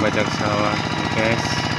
banyak sawah guys